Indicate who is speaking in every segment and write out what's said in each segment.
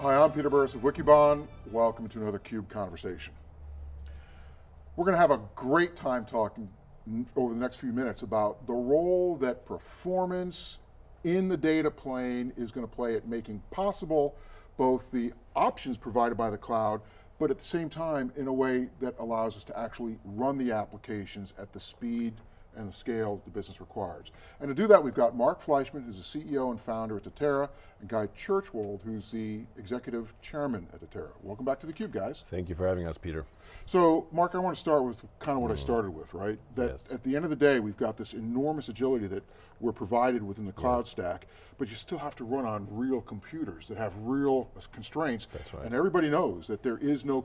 Speaker 1: Hi, I'm Peter Burris of Wikibon. Welcome to another CUBE Conversation. We're going to have a great time talking over the next few minutes about the role that performance in the data plane is going to play at making possible both the options provided by the cloud, but at the same time in a way that allows us to actually run the applications at the speed and the scale the business requires. And to do that, we've got Marc Fleischmann, who's the CEO and founder at Datera, and Guy Churchward, who's the executive chairman at Datera. Welcome back to theCUBE, guys.
Speaker 2: Thank you for having us, Peter.
Speaker 1: So, Marc, I want to start with kind of what mm. I started with, right? That
Speaker 2: yes.
Speaker 1: at the end of the day, we've got this enormous agility that we're provided within the cloud yes. stack, but you still have to run on real computers that have real constraints.
Speaker 2: That's right.
Speaker 1: And everybody knows that there is no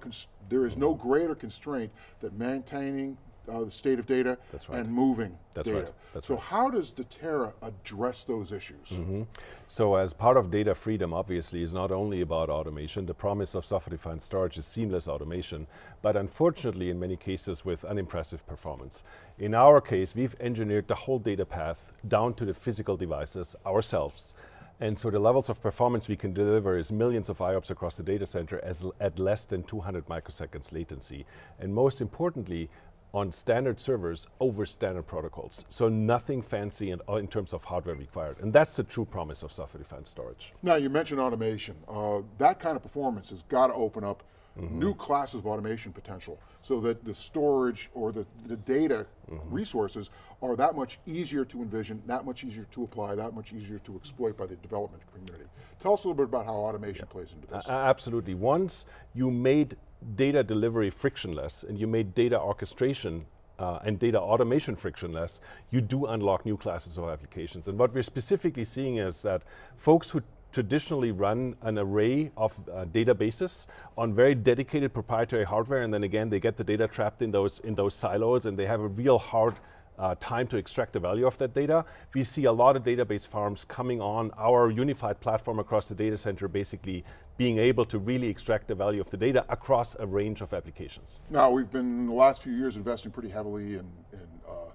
Speaker 1: there is no greater constraint that maintaining uh, the state of data
Speaker 2: right.
Speaker 1: and moving
Speaker 2: That's
Speaker 1: data.
Speaker 2: Right. That's
Speaker 1: so
Speaker 2: right.
Speaker 1: how does Datera address those issues?
Speaker 2: Mm -hmm. So as part of data freedom, obviously, is not only about automation, the promise of software-defined storage is seamless automation, but unfortunately in many cases with unimpressive performance. In our case, we've engineered the whole data path down to the physical devices ourselves, and so the levels of performance we can deliver is millions of IOPS across the data center as at less than 200 microseconds latency. And most importantly, on standard servers over standard protocols. So nothing fancy in, uh, in, terms of hardware required. And that's the true promise of software-defined storage.
Speaker 1: Now you mentioned automation. Uh, that kind of performance has got to open up mm -hmm. new classes of automation potential so that the storage or the, the data mm -hmm. resources are that much easier to envision, that much easier to apply, that much easier to exploit by the development community. Tell us a little bit about how automation yeah. plays into this.
Speaker 2: Uh, absolutely, once you made data delivery frictionless and you made data orchestration uh, and data automation frictionless, you do unlock new classes of applications. And what we're specifically seeing is that folks who traditionally run an array of uh, databases on very dedicated proprietary hardware and then again they get the data trapped in those, in those silos and they have a real hard uh, time to extract the value of that data. We see a lot of database farms coming on our unified platform across the data center, basically being able to really extract the value of the data across a range of applications.
Speaker 1: Now, we've been in the last few years investing pretty heavily in, in, uh,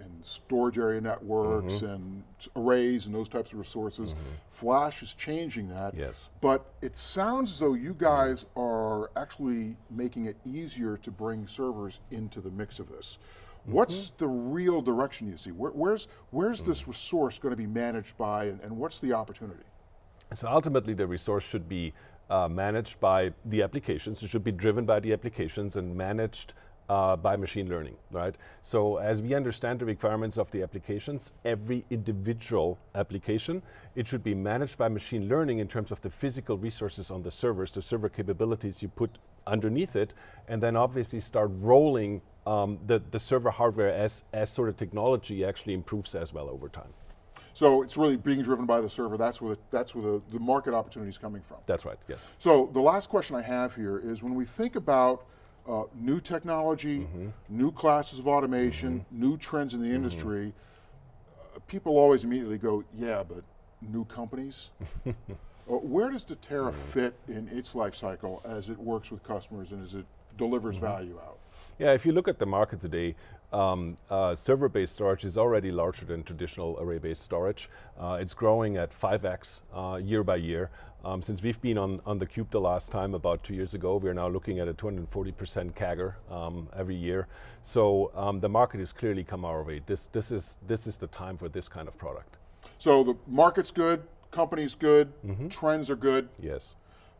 Speaker 1: in storage area networks mm -hmm. and arrays and those types of resources. Mm -hmm. Flash is changing that.
Speaker 2: Yes.
Speaker 1: But it sounds as though you guys are actually making it easier to bring servers into the mix of this. What's mm -hmm. the real direction you see? Where, where's where's mm this resource going to be managed by and, and, what's the opportunity?
Speaker 2: So ultimately the resource should be uh, managed by the applications, it should be driven by the applications and managed uh, by machine learning, right? So as we understand the requirements of the applications, every individual application, it should be managed by machine learning in terms of the physical resources on the servers, the server capabilities you put underneath it, and then obviously start rolling um, the, the server hardware as, as sort of technology actually improves as well over time.
Speaker 1: So it's really being driven by the server, that's where the, that's where the, the market opportunity is coming from.
Speaker 2: That's right, yes.
Speaker 1: So the last question I have here is when we think about uh, new technology, mm -hmm. new classes of automation, mm -hmm. new trends in the mm-hmm. industry, mm -hmm. uh, people always immediately go, yeah, but new companies? uh, where does Datera mm-hmm. fit in its life cycle as it works with customers and as it delivers mm-hmm. value out?
Speaker 2: Yeah, if you look at the market today, um, uh, server-based storage is already larger than traditional array-based storage. Uh, it's growing at 5x uh, year by year. Um, since we've been on, on the cube the last time, about two years ago, we're now looking at a 240% CAGR um, every year. So um, the market has clearly come our way. This, this, is, this is the time for this kind of product.
Speaker 1: So the market's good, company's good, mm -hmm. trends are good.
Speaker 2: Yes.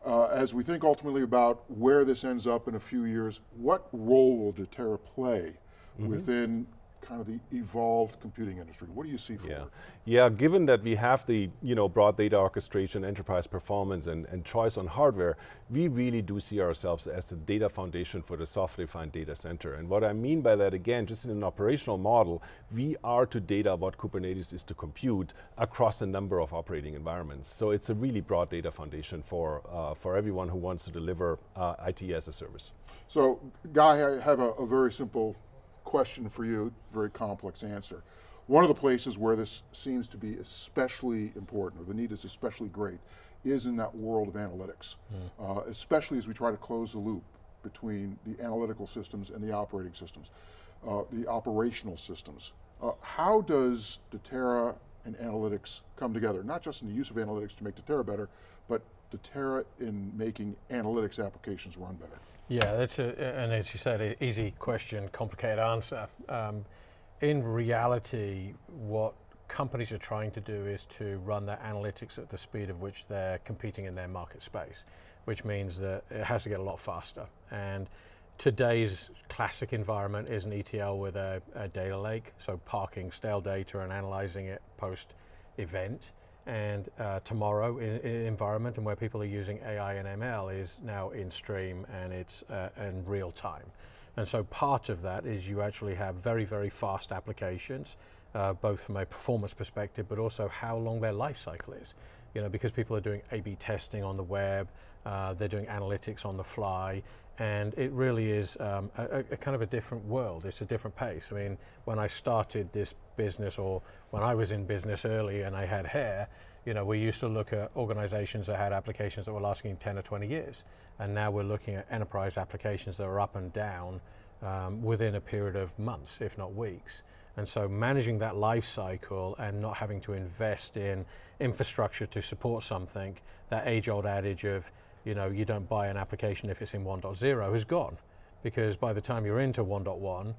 Speaker 1: Uh, as we think ultimately about where this ends up in a few years, what role will Datera play -hmm. within kind of the evolved computing industry? What do you see for
Speaker 2: yeah. Yeah, given that we have the you know, broad data orchestration, enterprise performance, and, and choice on hardware, we really do see ourselves as the data foundation for the software-defined data center. And what I mean by that, again, just in an operational model, we are to data what Kubernetes is to compute across a number of operating environments. So it's a really broad data foundation for, uh, for everyone who wants to deliver uh, IT as a service.
Speaker 1: So, Guy, I have a, a very simple question for you, very complex answer. One of the places where this seems to be especially important, or the need is especially great, is in that world of analytics, mm. uh, especially as we try to close the loop between the analytical systems and the operating systems, uh, the operational systems. Uh, how does Datera and analytics come together? Not just in the use of analytics to make Datera better, but Datera in making analytics applications run better?
Speaker 3: Yeah, that's a, and as you said, an easy question, complicated answer. Um, in reality, what companies are trying to do is to run their analytics at the speed of which they're competing in their market space, which means that it has to get a lot faster. And today's classic environment is an ETL with a, a data lake, so parking stale data and analyzing it post event. And uh, tomorrow, in, in environment and where people are using AI and ML is now in stream and it's uh, in real time. And so part of that is you actually have very, very fast applications, uh, both from a performance perspective, but also how long their life cycle is. You know, because people are doing A/B testing on the web, uh, they're doing analytics on the fly, and it really is um, a, a, kind of a different world. It's a different pace. I mean, when I started this business, or when I was in business early and I had hair, you know, we used to look at organizations that had applications that were lasting 10 or 20 years. And now we're looking at enterprise applications that are up and down um, within a period of months, if not weeks. And so managing that life cycle and not having to invest in infrastructure to support something, that age old adage of, you know, you don't buy an application if it's in 1.0 has gone. Because by the time you're into 1.1,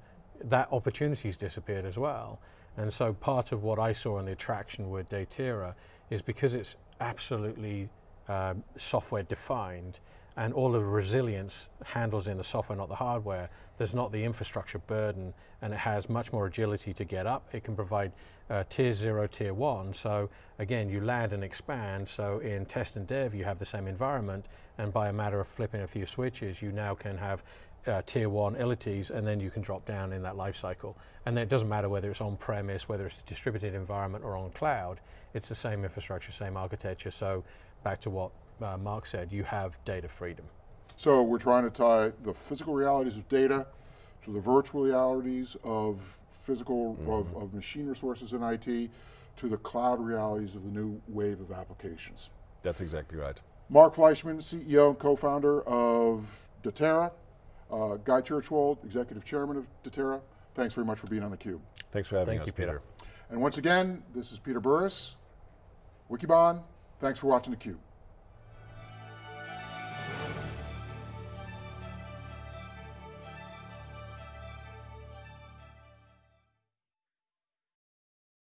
Speaker 3: that opportunity's disappeared as well. And so part of what I saw in the attraction with Datera is because it's absolutely um, software defined and all of the resilience handles in the software, not the hardware. There's not the infrastructure burden, and it has much more agility to get up. It can provide uh, tier zero, tier one. So again, you land and expand. So in test and dev, you have the same environment, and by a matter of flipping a few switches, you now can have uh, tier one ilities, and then you can drop down in that life cycle. And then it doesn't matter whether it's on premise, whether it's a distributed environment or on cloud, it's the same infrastructure, same architecture. So back to what uh, Marc said, you have data freedom.
Speaker 1: So we're trying to tie the physical realities of data to the virtual realities of physical, mm -hmm. of, of machine resources in IT, to the cloud realities of the new wave of applications.
Speaker 2: That's exactly right.
Speaker 1: Marc Fleischmann, CEO and co-founder of Datera, uh, Guy Churchward, Executive Chairman of Datera, thanks very much for being on theCUBE.
Speaker 2: Thanks for having
Speaker 3: Thank
Speaker 2: us,
Speaker 3: you, Peter.
Speaker 2: Peter.
Speaker 1: And once again, this is Peter Burris, Wikibon, thanks for watching theCUBE.